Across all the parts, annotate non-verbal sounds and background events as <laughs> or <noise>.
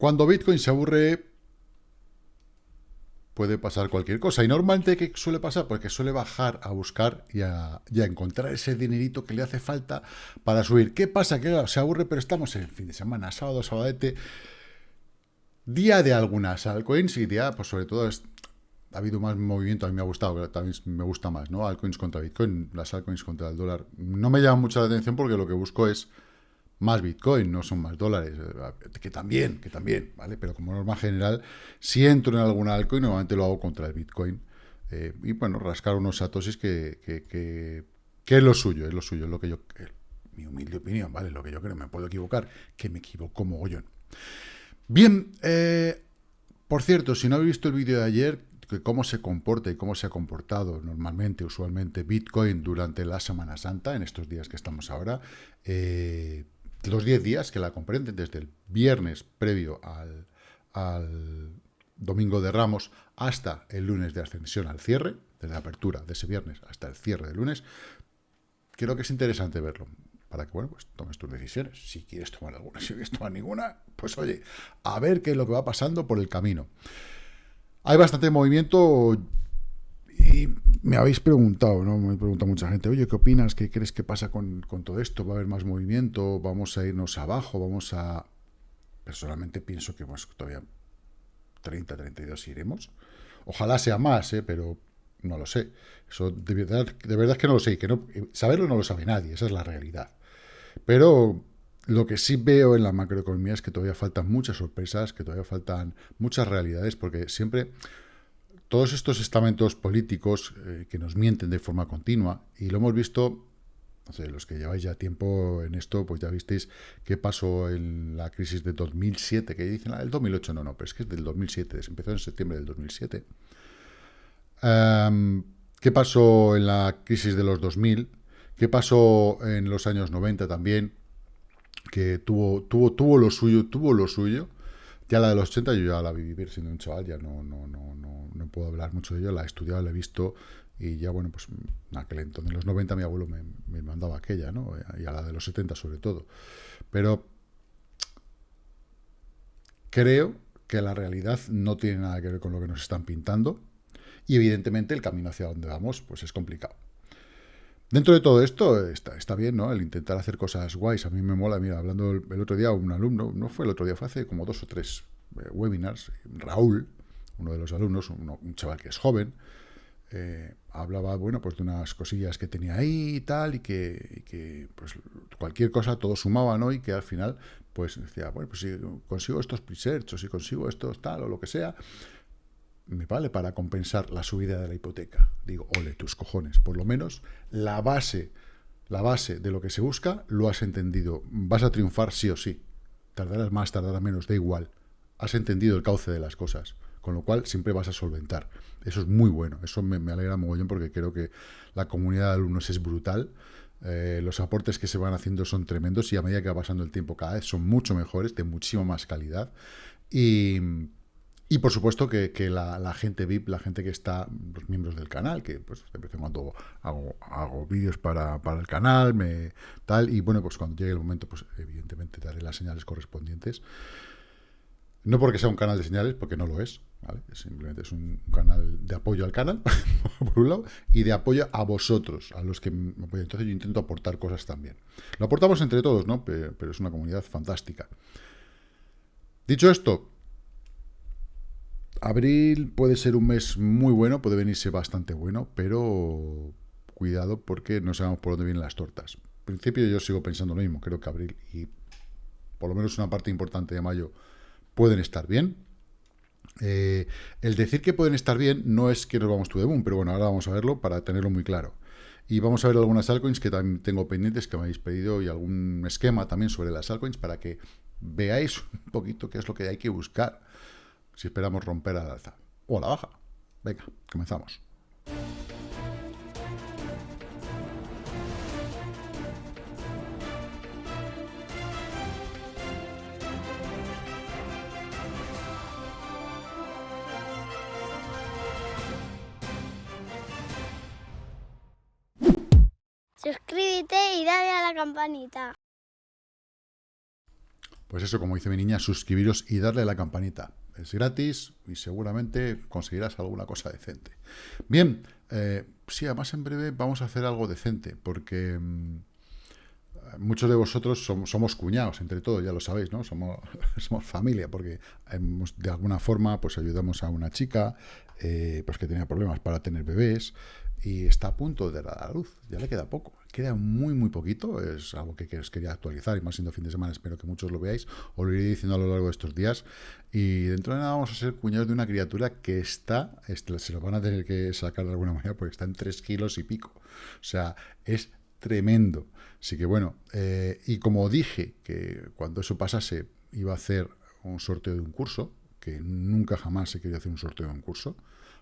Cuando Bitcoin se aburre, puede pasar cualquier cosa. Y normalmente, ¿qué suele pasar? Porque suele bajar a buscar y a, encontrar ese dinerito que le hace falta para subir. ¿Qué pasa? Que se aburre, pero estamos en fin de semana, sábado, sabadete, día de algunas altcoins y día, pues sobre todo, ha habido más movimiento, a mí me ha gustado, pero también me gusta más, ¿no? Altcoins contra Bitcoin, las altcoins contra el dólar. No me llama mucho la atención porque lo que busco es más Bitcoin, no son más dólares, eh, que también, que también, ¿vale? Pero como norma general, si entro en alguna altcoin, normalmente lo hago contra el Bitcoin. Eh, y bueno, rascar unos satosis que, que, es lo suyo, es lo suyo, es lo que yo, mi humilde opinión, ¿vale? Lo que yo creo, me puedo equivocar, que me equivoco mogollón. Bien, eh, por cierto, si no habéis visto el vídeo de ayer, que cómo se comporta y cómo se ha comportado normalmente, usualmente, Bitcoin durante la Semana Santa, en estos días que estamos ahora, eh, los 10 días que la comprenden, desde el viernes previo al, domingo de Ramos hasta el lunes de ascensión al cierre, desde la apertura de ese viernes hasta el cierre del lunes, creo que es interesante verlo, para que, bueno, pues tomes tus decisiones. Si quieres tomar alguna, si quieres tomar ninguna, pues oye, a ver qué es lo que va pasando por el camino. Hay bastante movimiento, y me habéis preguntado, ¿no? Me pregunta mucha gente, oye, ¿qué opinas? ¿Qué crees que pasa con, todo esto? ¿Va a haber más movimiento? ¿Vamos a irnos abajo? ¿Vamos a...? Personalmente pienso que pues, todavía 30, 32 iremos. Ojalá sea más, ¿eh? pero no lo sé. Eso de verdad, de verdad es que no lo sé. Que no, saberlo no lo sabe nadie, esa es la realidad. Pero lo que sí veo en la macroeconomía es que todavía faltan muchas sorpresas, que todavía faltan muchas realidades, porque siempre todos estos estamentos políticos eh, que nos mienten de forma continua, y lo hemos visto, no sé, los que lleváis ya tiempo en esto, pues ya visteis qué pasó en la crisis de 2007, que dicen, ah, el 2008 no, no, pero es que es del 2007, se empezó en septiembre del 2007. Em, ¿Qué pasó en la crisis de los 2000? ¿Qué pasó en los años 90 también? Que tuvo, tuvo, tuvo lo suyo, tuvo lo suyo, ya la de los 80 yo ya la vi vivir siendo un chaval, ya no, no, no, no, no puedo hablar mucho de ello, la he estudiado, la he visto y ya, bueno, pues en aquel entonces, en los 90 mi abuelo me, me mandaba aquella, ¿no? Y a la de los 70 sobre todo. Pero creo que la realidad no tiene nada que ver con lo que nos están pintando y evidentemente el camino hacia donde vamos pues es complicado. Dentro de todo esto está, está, bien, ¿no? El intentar hacer cosas guays. A mí me mola, mira, hablando el, otro día, un alumno, no fue el otro día, fue hace como dos o tres eh, webinars, Raúl, uno de los alumnos, un chaval que es joven, eh, hablaba, bueno, pues de unas cosillas que tenía ahí y tal, y que, que, pues cualquier cosa todo sumaba, ¿no? Y que al final, pues decía, bueno, pues si consigo estos presearch o si consigo estos tal o lo que sea, me vale para compensar la subida de la hipoteca. Digo, ole, tus cojones. Por lo menos la base, la base de lo que se busca lo has entendido. Vas a triunfar sí o sí. Tardarás más, tardarás menos, da igual. Has entendido el cauce de las cosas. Con lo cual siempre vas a solventar. Eso es muy bueno. Eso me, alegra mogollón porque creo que la comunidad de alumnos es brutal. Eh, los aportes que se van haciendo son tremendos y a medida que va pasando el tiempo cada vez son mucho mejores, de muchísima más calidad. Y y por supuesto que, la, gente VIP, la gente que está, los miembros del canal, que pues de vez en cuando hago, hago vídeos para, el canal, me tal, y bueno, pues cuando llegue el momento, pues evidentemente daré las señales correspondientes. No porque sea un canal de señales, porque no lo es, ¿vale? Simplemente es un canal de apoyo al canal, <laughs> por un lado, y de apoyo a vosotros, a los que me apoyan. Entonces yo intento aportar cosas también. Lo aportamos entre todos, ¿no? pero es una comunidad fantástica. Dicho esto, Abril puede ser un mes muy bueno, puede venirse bastante bueno, pero cuidado porque no sabemos por dónde vienen las tortas. En principio yo sigo pensando lo mismo, creo que abril y por lo menos una parte importante de mayo pueden estar bien. Eh, el decir que pueden estar bien no es que nos vamos to the moon, pero bueno, ahora vamos a verlo para tenerlo muy claro. Y vamos a ver algunas altcoins que también tengo pendientes que me habéis pedido y algún esquema también sobre las altcoins para que veáis <laughs> un poquito qué es lo que hay que buscar si esperamos romper a la alza o a la baja. Venga, comenzamos. Campanita. Pues eso, como dice mi niña, suscribiros y darle a la campanita. Es gratis y seguramente conseguirás alguna cosa decente. Bien, eh, sí, además en breve vamos a hacer algo decente, porque mm, muchos de vosotros somos, cuñados, entre todos, ya lo sabéis, ¿no? Somos, <laughs> somos familia, porque de alguna forma pues ayudamos a una chica eh, pues que tenía problemas para tener bebés y está a punto de dar a luz. Ya le queda poco. Queda muy, muy poquito. Es algo que os quería actualizar y más siendo fin de semana. Espero que muchos lo veáis. Os lo iré diciendo a lo largo de estos días. Y dentro de nada vamos a ser cuñados de una criatura que está, este, se lo van a tener que sacar de alguna manera porque está en 3 kilos y pico. O sea, es tremendo. Así que bueno, eh, y como dije que cuando eso pasase iba a hacer un sorteo de un curso, que nunca jamás he querido hacer un sorteo de un curso,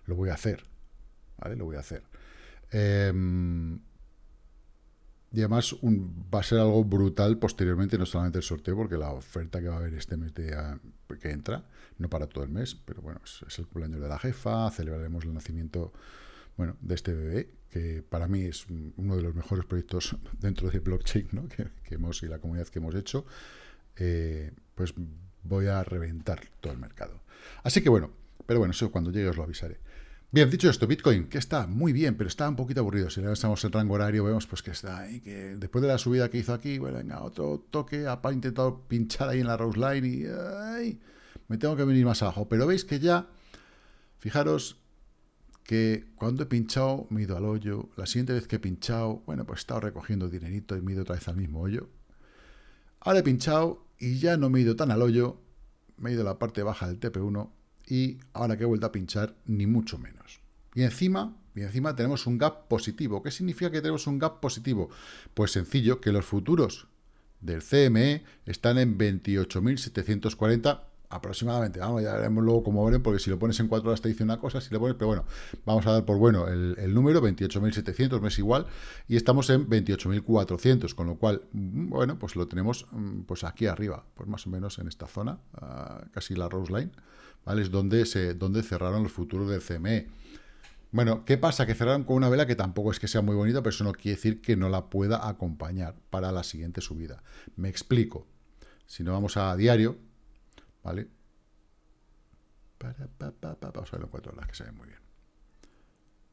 lo voy a hacer. ¿Vale? Lo voy a hacer. Em, y además va a ser algo brutal posteriormente, no solamente el sorteo, porque la oferta que va a haber este mes que entra, no para todo el mes, pero bueno, es, el cumpleaños de la jefa, celebraremos el nacimiento bueno, de este bebé, que para mí es uno de los mejores proyectos <laughs> dentro de blockchain ¿no? <laughs> que, hemos y la comunidad que hemos hecho, eh, pues voy a reventar todo el mercado. Así que bueno, pero bueno, eso cuando llegue os lo avisaré. Bien, dicho esto, Bitcoin, que está muy bien, pero está un poquito aburrido. Si le damos el rango horario, vemos pues que está ahí, que después de la subida que hizo aquí, bueno, venga, otro toque, ha intentado pinchar ahí en la Rose Line y ay, me tengo que venir más abajo. Pero veis que ya, fijaros que cuando he pinchado me he ido al hoyo, la siguiente vez que he pinchado, bueno, pues he estado recogiendo dinerito y me he ido otra vez al mismo hoyo. Ahora he pinchado y ya no me he ido tan al hoyo, me he ido a la parte baja del TP1 y ahora que he vuelto a pinchar, ni mucho menos. Y encima, y encima tenemos un gap positivo. ¿Qué significa que tenemos un gap positivo? Pues sencillo, que los futuros del CME están en 28.740 aproximadamente. Vamos, ya veremos luego cómo veremos, porque si lo pones en 4 horas te dice una cosa, si le pones, pero bueno, vamos a dar por bueno el, el número, 28.700, no es igual, y estamos en 28.400, con lo cual, mm, bueno, pues lo tenemos mm, pues aquí arriba, pues más o menos en esta zona, ah, casi la Rose Line, ¿vale? Es donde, se, donde cerraron los futuros del CME. Bueno, ¿qué pasa? Que cerraron con una vela que tampoco es que sea muy bonita, pero eso no quiere decir que no la pueda acompañar para la siguiente subida. Me explico. Si no vamos a diario, ¿vale? vamos a verlo en cuatro horas, que se ve muy bien.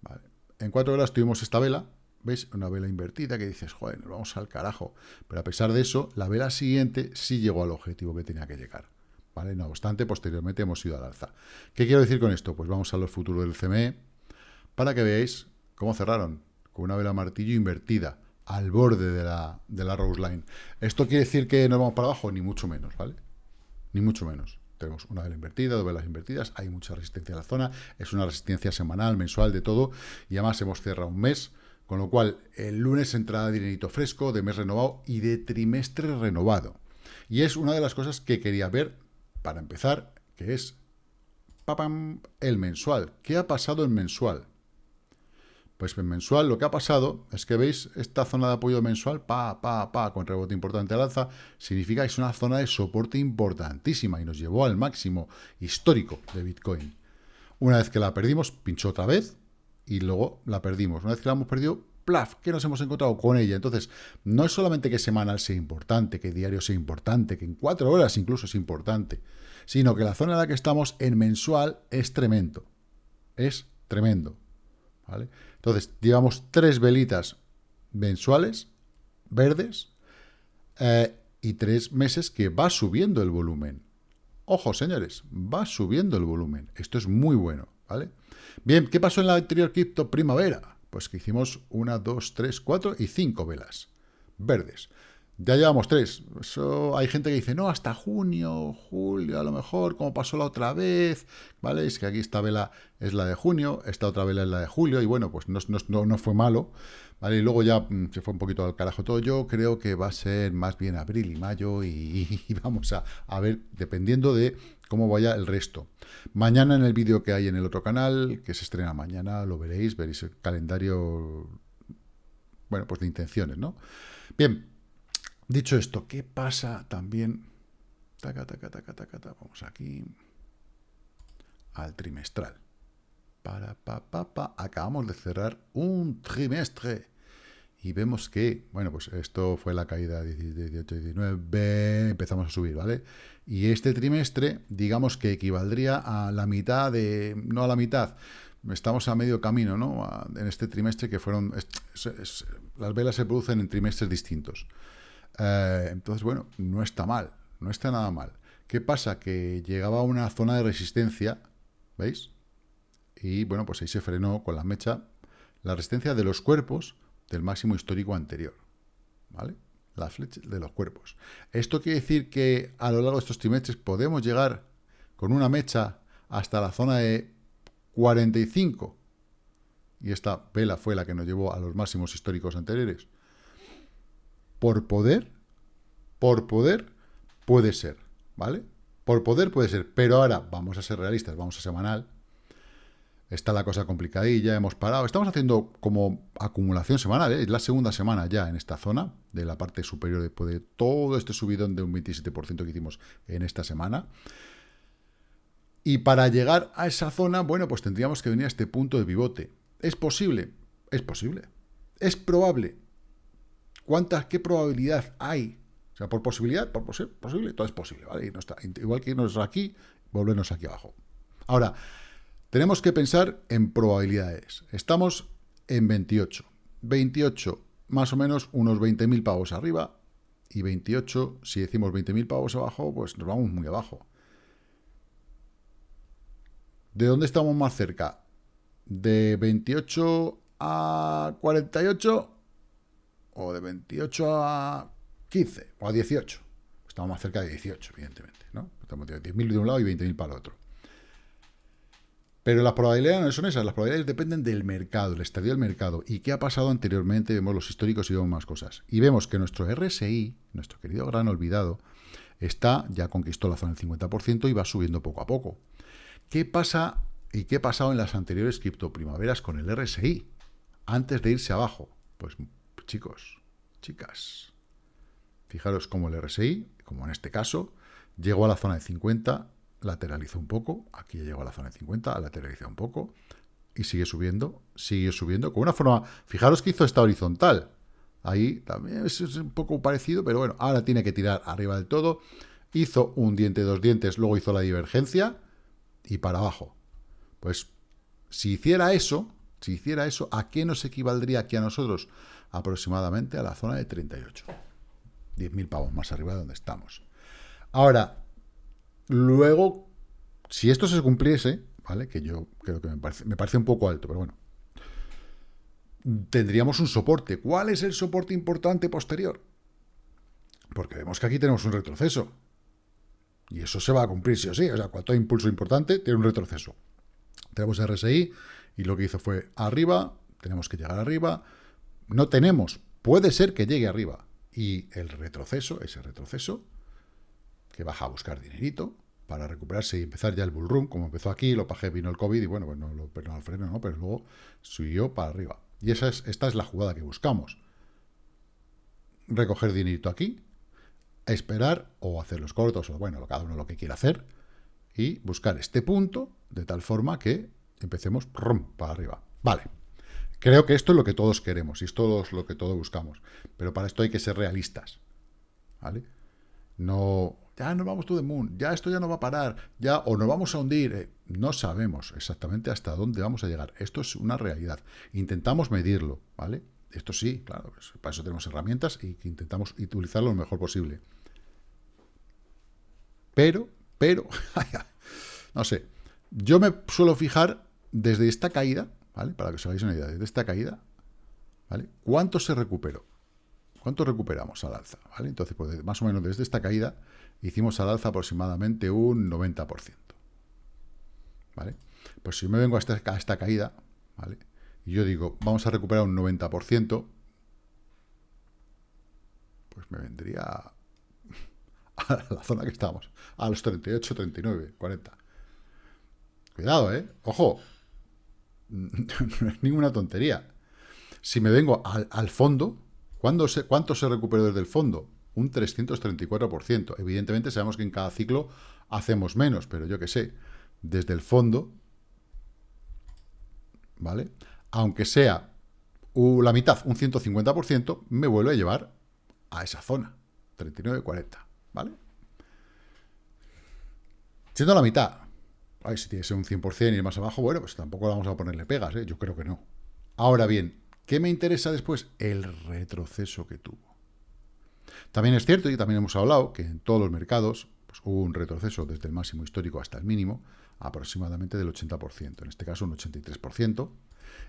Vale. En cuatro horas tuvimos esta vela, ¿veis? Una vela invertida que dices, joder, nos vamos al carajo. Pero a pesar de eso, la vela siguiente sí llegó al objetivo que tenía que llegar. No obstante, posteriormente hemos ido al alza. ¿Qué quiero decir con esto? Pues vamos a los futuros del CME para que veáis cómo cerraron con una vela martillo invertida al borde de la, de la Rose Line. ¿Esto quiere decir que nos vamos para abajo? Ni mucho menos, ¿vale? Ni mucho menos. Tenemos una vela invertida, dos velas invertidas, hay mucha resistencia en la zona, es una resistencia semanal, mensual, de todo, y además hemos cerrado un mes, con lo cual el lunes entra dinerito fresco, de mes renovado y de trimestre renovado. Y es una de las cosas que quería ver para empezar, que es papam, el mensual. ¿Qué ha pasado en mensual? Pues en mensual lo que ha pasado es que veis esta zona de apoyo mensual, pa, pa, pa, con rebote importante al alza, significa que es una zona de soporte importantísima y nos llevó al máximo histórico de Bitcoin. Una vez que la perdimos, pinchó otra vez y luego la perdimos. Una vez que la hemos perdido, plaf, ¿qué nos hemos encontrado con ella? Entonces, no es solamente que semanal sea importante, que diario sea importante, que en cuatro horas incluso es importante, sino que la zona en la que estamos en mensual es tremendo. Es tremendo. ¿Vale? Entonces, llevamos tres velitas mensuales, verdes, eh, y tres meses que va subiendo el volumen. Ojo, señores, va subiendo el volumen. Esto es muy bueno, ¿vale? Bien, ¿qué pasó en la anterior cripto primavera? Pues que hicimos una, dos, tres, cuatro y cinco velas verdes. Ya llevamos tres. Eso hay gente que dice, no, hasta junio, julio, a lo mejor, como pasó la otra vez, ¿vale? Es que aquí esta vela es la de junio, esta otra vela es la de julio, y bueno, pues no, no, no fue malo, ¿vale? Y luego ya mm, se fue un poquito al carajo todo. Yo creo que va a ser más bien abril y mayo, y, vamos a, a ver, dependiendo de cómo vaya el resto. Mañana en el vídeo que hay en el otro canal, que se estrena mañana, lo veréis, veréis el calendario, bueno, pues de intenciones, ¿no? Bien, dicho esto, ¿qué pasa también? Vamos aquí al trimestral. Para, pa, pa, pa. Acabamos de cerrar un trimestre. y vemos que, bueno, pues esto fue la caída de 18, 19, empezamos a subir, ¿vale? Y este trimestre, digamos que equivaldría a la mitad de, no a la mitad, estamos a medio camino, ¿no? En este trimestre que fueron, las velas se producen en trimestres distintos. Eh, entonces, bueno, no está mal, no está nada mal. ¿Qué pasa? Que llegaba a una zona de resistencia, ¿veis? Y bueno, pues ahí se frenó con la mecha la resistencia de los cuerpos del máximo histórico anterior. ¿Vale? La flecha de los cuerpos. Esto quiere decir que a lo largo de estos trimestres podemos llegar con una mecha hasta la zona de 45. Y esta vela fue la que nos llevó a los máximos históricos anteriores. Por poder, por poder, puede ser, ¿vale? Por poder puede ser, pero ahora vamos a ser realistas, vamos a semanal, Está la cosa complicadilla, hemos parado. Estamos haciendo como acumulación semanal, ¿eh? es la segunda semana ya en esta zona, de la parte superior después de todo este subidón de un 27% que hicimos en esta semana. Y para llegar a esa zona, bueno, pues tendríamos que venir a este punto de pivote. ¿Es posible? Es posible. ¿Es probable? ¿Cuántas, qué probabilidad hay? O sea, por posibilidad, por posible, todo es posible, ¿vale? igual que irnos aquí, volvernos aquí abajo. Ahora, tenemos que pensar en probabilidades. Estamos en 28. 28, más o menos unos 20.000 pavos arriba. Y 28, si decimos 20.000 pavos abajo, pues nos vamos muy abajo. ¿De dónde estamos más cerca? ¿De 28 a 48? ¿O de 28 a 15? ¿O a 18? Estamos más cerca de 18, evidentemente. ¿no? Estamos de 10.000 de un lado y 20.000 para el otro. Pero las probabilidades no son esas, las probabilidades dependen del mercado, el estadio del mercado. ¿Y qué ha pasado anteriormente? Vemos los históricos y vemos más cosas. Y vemos que nuestro RSI, nuestro querido gran olvidado, está, ya conquistó la zona del 50% y va subiendo poco a poco. ¿Qué pasa y qué ha pasado en las anteriores criptoprimaveras con el RSI? Antes de irse abajo. Pues chicos, chicas, fijaros cómo el RSI, como en este caso, llegó a la zona de 50 lateralizó un poco, aquí llegó a la zona de 50, lateralizó un poco, y sigue subiendo, sigue subiendo, con una forma, fijaros que hizo esta horizontal, ahí también es, un poco parecido, pero bueno, ahora tiene que tirar arriba del todo, hizo un diente, dos dientes, luego hizo la divergencia, y para abajo. Pues, si hiciera eso, si hiciera eso, ¿a qué nos equivaldría aquí a nosotros? Aproximadamente a la zona de 38. 10.000 pavos más arriba de donde estamos. Ahora, Luego, si esto se cumpliese, ¿vale? Que yo creo que me parece, un poco alto, pero bueno. Tendríamos un soporte. ¿Cuál es el soporte importante posterior? Porque vemos que aquí tenemos un retroceso. Y eso se va a cumplir sí o sí. O sea, cuanto hay impulso importante, tiene un retroceso. Tenemos RSI y lo que hizo fue arriba, tenemos que llegar arriba. No tenemos, puede ser que llegue arriba. Y el retroceso, ese retroceso, que baja a buscar dinerito para recuperarse y empezar ya el bull run, como empezó aquí, lo paje vino el COVID y bueno, pues no lo perdonó al freno, ¿no? Pero luego subió para arriba. Y esa es, esta es la jugada que buscamos. Recoger dinerito aquí, esperar o hacer los cortos, o bueno, cada uno lo que quiera hacer, y buscar este punto de tal forma que empecemos rum, para arriba. Vale. Creo que esto es lo que todos queremos y esto es lo que todos buscamos. Pero para esto hay que ser realistas. ¿Vale? No ya nos vamos to the moon, ya esto ya no va a parar, ya o nos vamos a hundir. Eh, no sabemos exactamente hasta dónde vamos a llegar. Esto es una realidad. Intentamos medirlo, ¿vale? Esto sí, claro, pues, para eso tenemos herramientas y intentamos utilizarlo lo mejor posible. Pero, pero, <laughs> no sé, yo me suelo fijar desde esta caída, ¿vale? Para que os hagáis una idea, desde esta caída, ¿vale? ¿Cuánto se recuperó? ¿Cuánto recuperamos al alza? ¿vale? Entonces, pues, más o menos desde esta caída hicimos al alza aproximadamente un 90%. ¿Vale? Pues si me vengo a esta, esta caída, ¿vale? Y yo digo, vamos a recuperar un 90%, pues me vendría <laughs> a la zona que estamos, a los 38, 39, 40. Cuidado, ¿eh? Ojo, no es <laughs> ninguna tontería. Si me vengo al, fondo, se, ¿cuánto se recuperó desde el fondo? un 334%. Evidentemente sabemos que en cada ciclo hacemos menos, pero yo que sé, desde el fondo, ¿vale? Aunque sea la mitad, un 150%, me vuelve a llevar a esa zona, 39,40, ¿vale? Siendo la mitad, si tiene que ser un 100% y más abajo, bueno, pues tampoco vamos a ponerle pegas, ¿eh? yo creo que no. Ahora bien, ¿qué me interesa después? El retroceso que tuvo. También es cierto, y también hemos hablado, que en todos los mercados pues, hubo un retroceso desde el máximo histórico hasta el mínimo, aproximadamente del 80%, en este caso un 83%,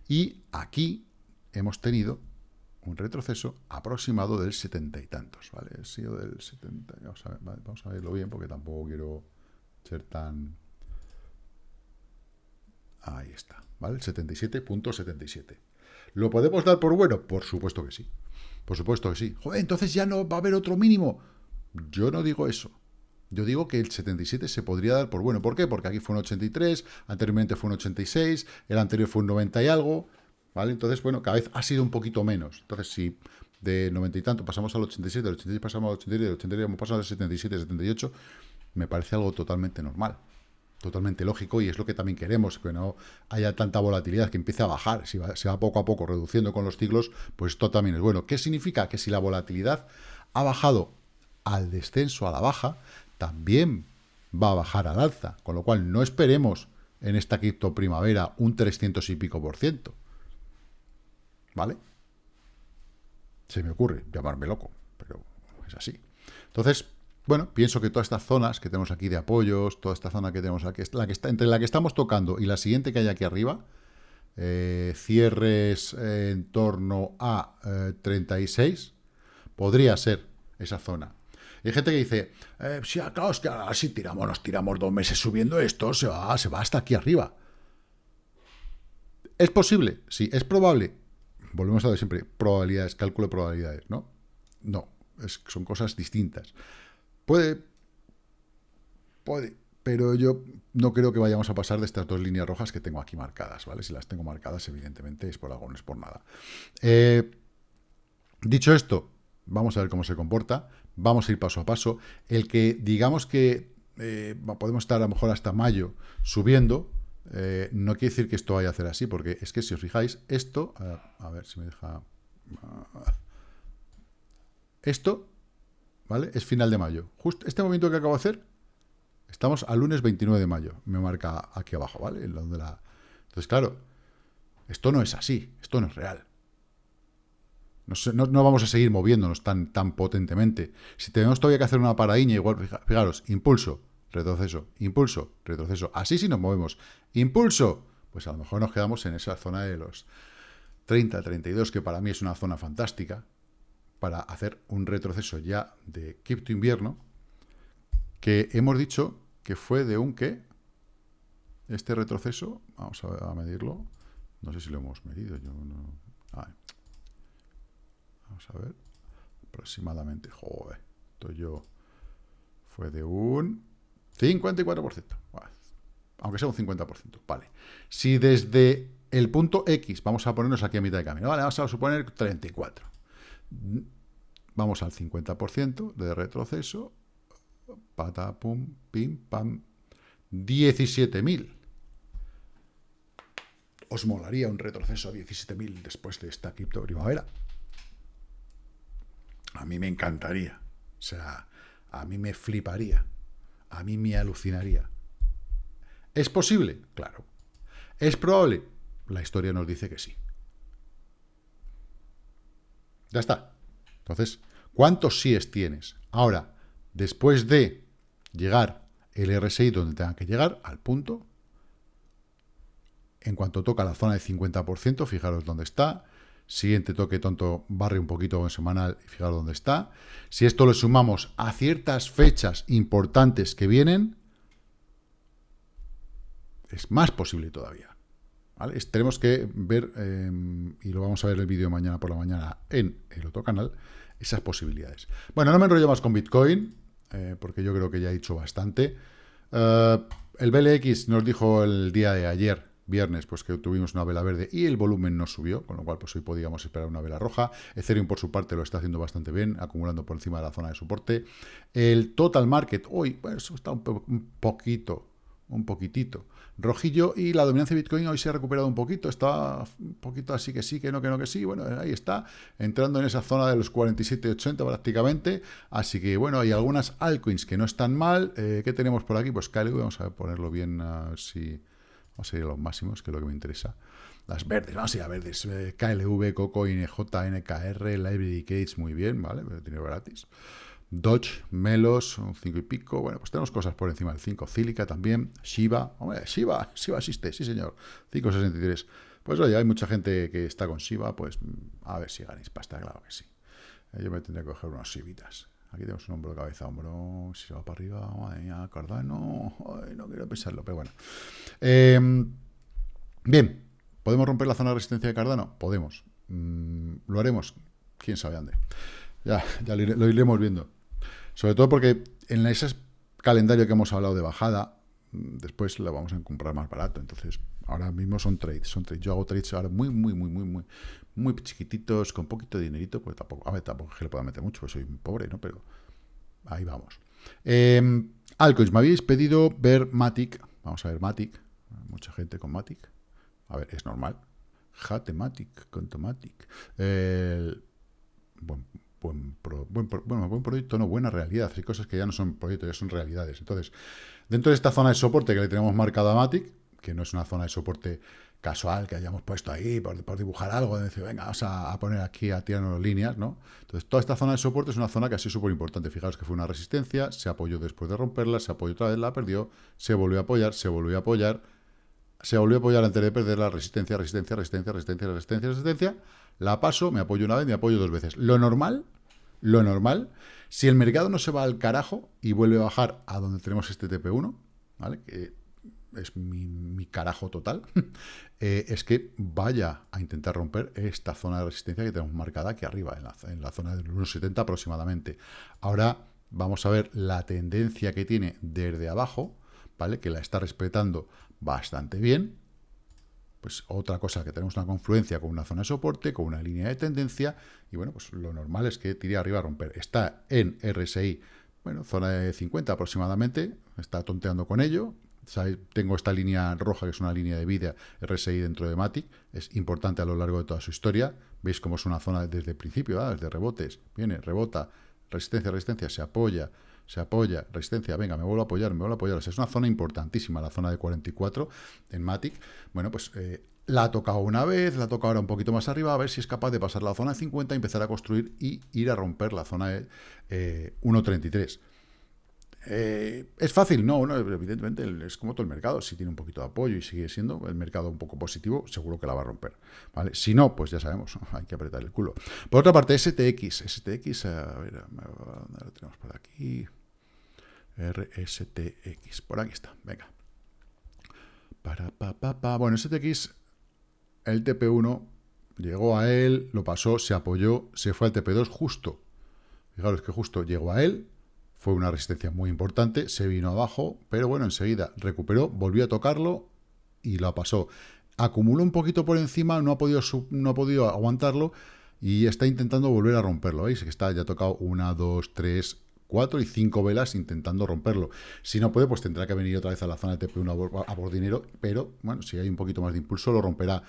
y aquí hemos tenido un retroceso aproximado del 70 y tantos, ¿vale? Ha sido del 70, vamos vamos a verlo bien porque tampoco quiero ser tan... Ahí está, ¿vale? 77.77. ¿Lo podemos dar por bueno? Por supuesto que sí. Por supuesto que sí. Joder, entonces ya no va a haber otro mínimo. Yo no digo eso. Yo digo que el 77 se podría dar por bueno. ¿Por qué? Porque aquí fue un 83, anteriormente fue un 86, el anterior fue un 90 y algo, ¿vale? Entonces, bueno, cada vez ha sido un poquito menos. Entonces, si de 90 y tanto pasamos al 87, del 86 pasamos al 83, del 83 hemos pasado al 77, 78, me parece algo totalmente normal, totalmente lógico y es lo que también queremos, que no haya tanta volatilidad, que empiece a bajar, si se va poco a poco reduciendo con los ciclos, pues esto también es bueno. ¿Qué significa? Que si la volatilidad ha bajado al descenso, a la baja, también va a bajar al alza, con lo cual no esperemos en esta cripto primavera un 300 y pico por ciento. ¿Vale? Se me ocurre llamarme loco, pero es así. Entonces, bueno, pienso que todas estas zonas que tenemos aquí de apoyos, toda esta zona que tenemos aquí, la que está, entre la que estamos tocando y la siguiente que hay aquí arriba, eh, cierres en torno a 36, eh, podría ser esa zona. hay gente que dice, eh, si claro, es que ahora si tiramos, nos tiramos dos meses subiendo esto, se va, se va hasta aquí arriba. ¿Es posible? Sí. ¿Es probable? Volvemos a ver siempre, probabilidades, cálculo de probabilidades, ¿no? No, son cosas distintas. Puede, puede, pero yo no creo que vayamos a pasar de estas dos líneas rojas que tengo aquí marcadas, ¿vale? Si las tengo marcadas, evidentemente es por algo, no es por nada. Eh, dicho esto, vamos a ver cómo se comporta, vamos a ir paso a paso. El que digamos que eh, podemos estar a lo mejor hasta mayo subiendo, eh, no quiere decir que esto vaya a hacer así, porque es que si os fijáis, esto, a ver si me deja... Esto ¿vale? Es final de mayo. Justo este momento que acabo de hacer, estamos al lunes 29 de mayo. Me marca aquí abajo, ¿vale? Donde la... Entonces, claro, esto no es así, esto no es real. No, no, vamos a seguir moviéndonos tan, tan potentemente. Si tenemos todavía que hacer una paradiña, igual, fijaros, impulso, retroceso, impulso, retroceso. Así si nos movemos. Impulso, pues a lo mejor nos quedamos en esa zona de los 30, 32, que para mí es una zona fantástica para hacer un retroceso ya de cripto invierno, que hemos dicho que fue de un qué. Este retroceso, vamos a, medirlo. No sé si lo hemos medido, yo no. Vamos a ver. Aproximadamente, joder, esto yo fue de un 54%. aunque sea un 50%, vale. Si desde el punto X, vamos a ponernos aquí a mitad de camino, vale, vamos a suponer 34 Vamos al 50% de retroceso. Pata, pum, pim, pam. 17.000. ¿Os molaría un retroceso a 17.000 después de esta cripto primavera? A mí me encantaría. O sea, a mí me fliparía. A mí me alucinaría. ¿Es posible? Claro. ¿Es probable? La historia nos dice que sí. Ya está. Entonces, ¿cuántos síes tienes? Ahora, después de llegar el RSI donde tenga que llegar, al punto, en cuanto toca la zona de 50%, fijaros dónde está. Siguiente toque tonto, barre un poquito en semanal y fijaros dónde está. Si esto lo sumamos a ciertas fechas importantes que vienen, es más posible todavía. Tenemos que ver, em, y lo vamos a ver el vídeo mañana por la mañana en el otro canal, esas posibilidades. Bueno, no me enrollo más con Bitcoin, eh, porque yo creo que ya he dicho bastante. Eh, el BLX nos dijo el día de ayer, viernes, pues que tuvimos una vela verde y el volumen no subió, con lo cual pues hoy podíamos esperar una vela roja. Ethereum por su parte lo está haciendo bastante bien, acumulando por encima de la zona de soporte. El total market hoy, pues está un, poquito un poquitito. Rojillo y la dominancia de Bitcoin hoy se ha recuperado un poquito, está un poquito así que sí, que no, que no, que sí. Bueno, ahí está, entrando en esa zona de los 47,80 prácticamente. Así que bueno, hay algunas altcoins que no están mal. Eh, ¿Qué tenemos por aquí? Pues KLV, vamos a ponerlo bien, a ver si... Vamos a ir a los máximos, que es lo que me interesa. Las verdes, vamos a ir a verdes. Eh, KLV, Coco, INJ, NKR, Library muy bien, ¿vale? Dinero gratis. Dodge, Melos, un 5 y pico. Bueno, pues tenemos cosas por encima del 5. Cílica también. Shiba. Hombre, Shiba. <laughs> Shiba existe, sí señor. 5,63. Pues oye, hay mucha gente que está con Shiba. Pues a ver si ganéis pasta, claro que sí. Eh, yo me tendré que coger unas Shibitas. Aquí tenemos un hombro de cabeza, hombro. Si se va para arriba, madre mía, Cardano. Ay, no quiero pensarlo, pero bueno. Em, bien, ¿podemos romper la zona de resistencia de Cardano? Podemos. Mm, ¿Lo haremos? ¿Quién sabe dónde? Ya, ya lo iremos viendo. Sobre todo porque en ese calendario que hemos hablado de bajada, mm, después lo vamos a comprar más barato. Entonces, ahora mismo son trades, son trades. Yo hago trades ahora muy, muy, muy, muy, muy, muy chiquititos, con poquito de dinerito, pues tampoco, a ver, tampoco es que le pueda meter mucho, porque soy pobre, ¿no? Pero ahí vamos. Eh, me habéis pedido ver Matic. Vamos a ver Matic. Mucha gente con Matic. A ver, es normal. Hatematic, con Tomatic. bueno, buen, buen, bueno, buen proyecto, no, buena realidad. Hay cosas que ya no son proyectos, ya son realidades. Entonces, dentro de esta zona de soporte que le tenemos marcado a Matic, que no es una zona de soporte casual que hayamos puesto ahí por, dibujar algo, de decir, venga, vamos a, poner aquí a tirarnos líneas, ¿no? Entonces, toda esta zona de soporte es una zona que ha sido súper importante. Fijaros que fue una resistencia, se apoyó después de romperla, se apoyó otra vez, la perdió, se volvió a apoyar, se volvió a apoyar, se volvió a apoyar antes de perder la resistencia, resistencia, resistencia, resistencia, resistencia, resistencia, la paso, me apoyo una vez, me apoyo dos veces. Lo normal, lo normal, si el mercado no se va al carajo y vuelve a bajar a donde tenemos este TP1, ¿vale? Que es mi, carajo total, <laughs> eh, es que vaya a intentar romper esta zona de resistencia que tenemos marcada aquí arriba, en la, en la zona del 1,70 aproximadamente. Ahora vamos a ver la tendencia que tiene desde abajo, ¿vale? Que la está respetando bastante bien, pues otra cosa que tenemos una confluencia con una zona de soporte, con una línea de tendencia, y bueno, pues lo normal es que tire arriba a romper. Está en RSI, bueno, zona de 50 aproximadamente, está tonteando con ello. Tengo esta línea roja, que es una línea de vida RSI dentro de Matic, es importante a lo largo de toda su historia. Veis cómo es una zona desde el principio, desde rebotes, viene, rebota, resistencia, resistencia, se apoya, se apoya, resistencia, venga, me vuelvo a apoyar, me vuelvo a apoyar. es una zona importantísima, la zona de 44 en Matic. Bueno, pues eh, la ha tocado una vez, la ha tocado ahora un poquito más arriba, a ver si es capaz de pasar la zona de 50, empezar a construir y ir a romper la zona de 1.33. Eh, eh, ¿Es fácil? No, evidentemente es como todo el mercado. Si tiene un poquito de apoyo y sigue siendo el mercado un poco positivo, seguro que la va a romper. ¿vale? Si no, pues ya sabemos, <laughs> hay que apretar el culo. Por otra parte, STX. STX, a ver, ¿dónde lo tenemos por aquí? RSTX. Por aquí está, venga. Para, pa, pa. Bueno, STX, el TP1 llegó a él, lo pasó, se apoyó, se fue al TP2 justo. Fijaros que justo llegó a él, fue una resistencia muy importante, se vino abajo, pero bueno, enseguida recuperó, volvió a tocarlo y lo pasó. Acumuló un poquito por encima, no ha podido, no ha podido aguantarlo y está intentando volver a romperlo. ¿Veis? Está ya tocado una, dos, tres, cuatro y cinco velas intentando romperlo. Si no puede, pues tendrá que venir otra vez a la zona de TP1 a por dinero, pero bueno, si hay un poquito más de impulso, lo romperá.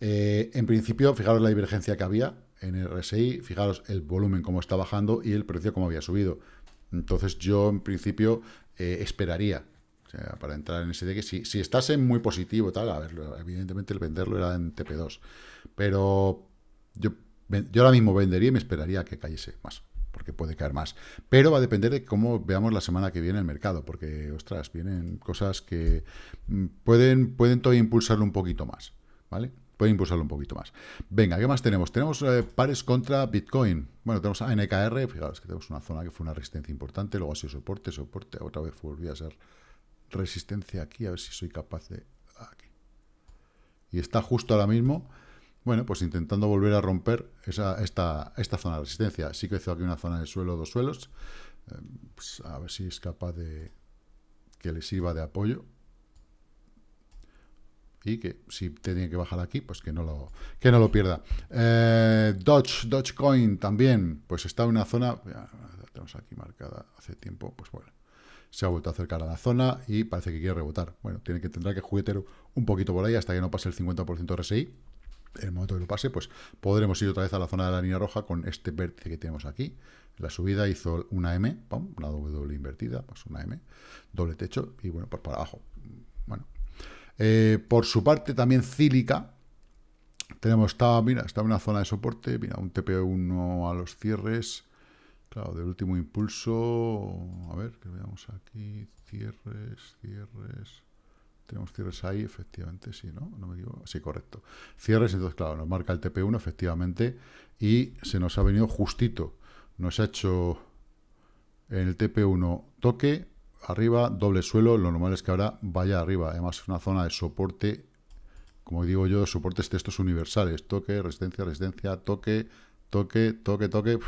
Eh, en principio, fijaros la divergencia que había en el RSI, fijaros el volumen cómo está bajando y el precio cómo había subido. Entonces yo, en principio, eh, esperaría para entrar en ese de que si, si estase muy positivo, tal, a ver, evidentemente el venderlo era en TP2, pero yo, yo ahora mismo vendería y me esperaría que cayese más porque puede caer más. Pero va a depender de cómo veamos la semana que viene el mercado, porque, ostras, vienen cosas que mm, pueden, pueden todavía impulsarlo un poquito más, ¿vale? Pueden impulsarlo un poquito más. Venga, ¿qué más tenemos? Tenemos eh, pares contra Bitcoin. Bueno, tenemos a NKR, fijaos que tenemos una zona que fue una resistencia importante, luego ha sido soporte, soporte, otra vez volvió a ser resistencia aquí, a ver si soy capaz de... Aquí. Y está justo ahora mismo bueno, pues intentando volver a romper esta, esta zona de resistencia. Sí que hizo aquí una zona de suelo, dos suelos. Eh, pues a ver si es capaz de que le sirva de apoyo. Y que si tenía que bajar aquí, pues que no lo, que no lo pierda. Eh, Dodge, Dogecoin también, pues está en una zona, la tenemos aquí marcada hace tiempo, pues bueno, se ha vuelto a acercar a la zona y parece que quiere rebotar. Bueno, tiene que tendrá que juguetear un poquito por ahí hasta que no pase el 50% RSI. En el momento que lo pase, pues podremos ir otra vez a la zona de la línea roja con este vértice que tenemos aquí. La subida hizo una M, una doble invertida, pues una M, doble techo y bueno, por para abajo. Bueno, eh, por su parte también Cílica, tenemos, está, mira, está en una zona de soporte, mira, un TP1 a los cierres, claro, del último impulso, a ver, que veamos aquí, cierres, cierres, tenemos cierres ahí, efectivamente, sí, ¿no? No me equivoco, sí, correcto. Cierres, entonces, claro, nos marca el TP1, efectivamente, y se nos ha venido justito, nos ha hecho en el TP1 toque, arriba, doble suelo, lo normal es que ahora vaya arriba, además es una zona de soporte como digo yo, soportes textos universales, toque, resistencia, resistencia, toque, toque, toque, toque.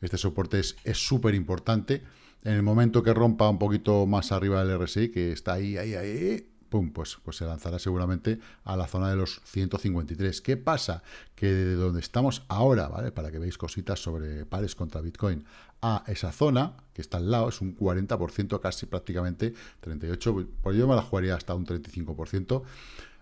Este soporte es súper importante. En el momento que rompa un poquito más arriba del RSI, que está ahí, ahí, ahí, pum, pues, pues se lanzará seguramente a la zona de los 153. ¿Qué pasa? Que de donde estamos ahora, ¿vale? Para que veáis cositas sobre pares contra Bitcoin, a esa zona, que está al lado, es un 40%, casi prácticamente 38%, pues yo me la jugaría hasta un 35%,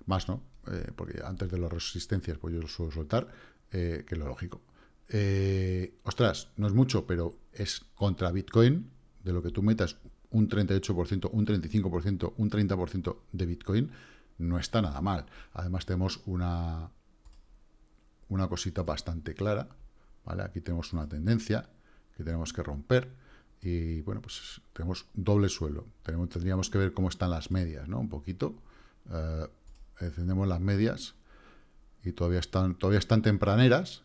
más no, eh, porque antes de las resistencias pues yo lo suelo soltar, eh, que es lo lógico. Eh, ostras, no es mucho, pero es contra Bitcoin, de lo que tú metas un 38%, un 35%, un 30% de Bitcoin, no está nada mal. Además tenemos una, una cosita bastante clara, ¿vale? Aquí tenemos una tendencia que tenemos que romper y, bueno, pues tenemos doble suelo. Tenemos, tendríamos que ver cómo están las medias, ¿no? Un poquito encendemos las medias y todavía están, todavía están tempraneras,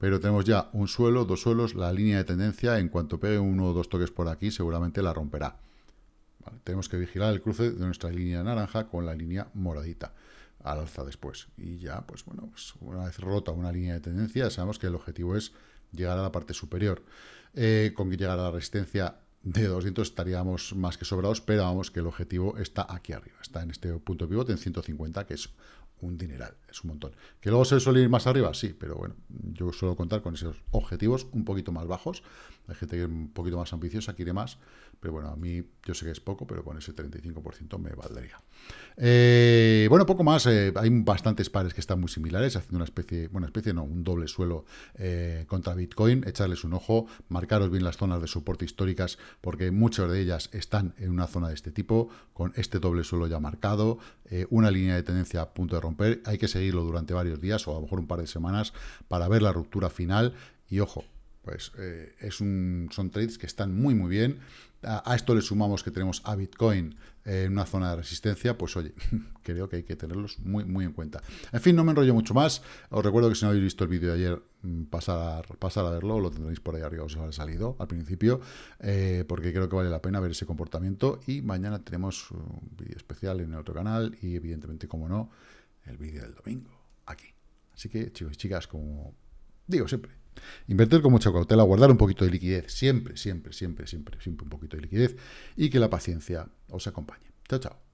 pero tenemos ya un suelo, dos suelos, la línea de tendencia, en cuanto pegue uno o dos toques por aquí, seguramente la romperá. tenemos que vigilar el cruce de nuestra línea naranja con la línea moradita al alza después. Y ya, pues bueno, pues una vez rota una línea de tendencia, sabemos que el objetivo es llegar a la parte superior. Eh, con que llegar a la resistencia de 200 estaríamos más que sobrados, pero vamos que el objetivo está aquí arriba, está en este punto pivote en 150, que es un dineral, es un montón. ¿Que luego se suele ir más arriba? Sí, pero bueno, yo suelo contar con esos objetivos un poquito más bajos. Hay gente que es un poquito más ambiciosa, quiere más, pero bueno, a mí yo sé que es poco, pero con ese 35% me valdría. Eh, bueno, poco más, eh, hay bastantes pares que están muy similares, haciendo una especie, bueno, especie no, un doble suelo eh, contra Bitcoin, echarles un ojo, marcaros bien las zonas de soporte históricas, porque muchas de ellas están en una zona de este tipo, con este doble suelo ya marcado, una línea de tendencia a punto de romper, hay que seguirlo durante varios días o a lo mejor un par de semanas para ver la ruptura final, y ojo, pues es un, son trades que están muy muy bien a, esto le sumamos que tenemos a Bitcoin en una zona de resistencia, pues oye, <laughs> creo que hay que tenerlos muy, muy en cuenta. En fin, no me enrollo mucho más. Os recuerdo que si no habéis visto el vídeo de ayer, mm, pasar, pasar a verlo, lo tendréis por ahí arriba, os habrá salido al principio, eh, porque creo que vale la pena ver ese comportamiento. Y mañana tenemos un vídeo especial en el otro canal y evidentemente, como no, el vídeo del domingo, aquí. Así que, chicos y chicas, como digo siempre, Invertir con mucha cautela, guardar un poquito de liquidez, siempre, siempre, siempre, siempre, siempre un poquito de liquidez y que la paciencia os acompañe. Chao, chao.